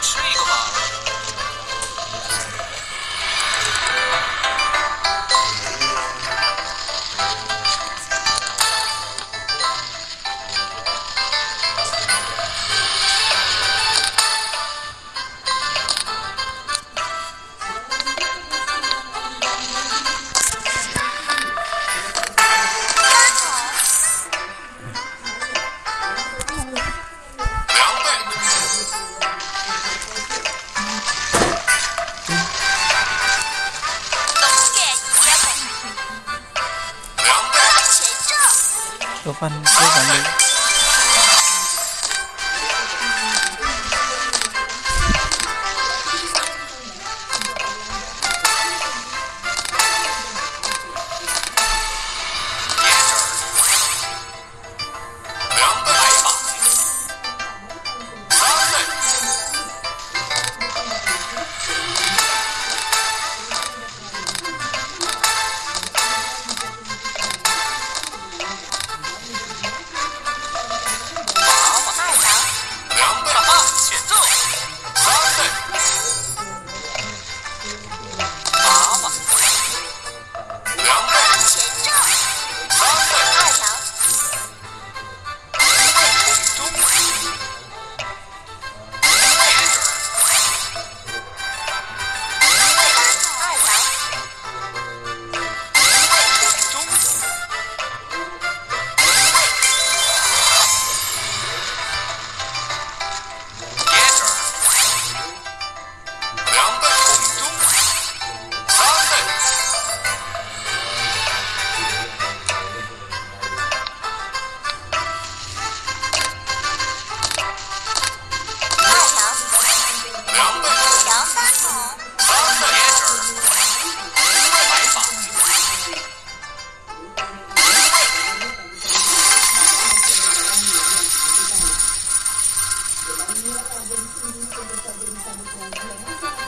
吃一个吧。 มัน的 bisa berkeluarga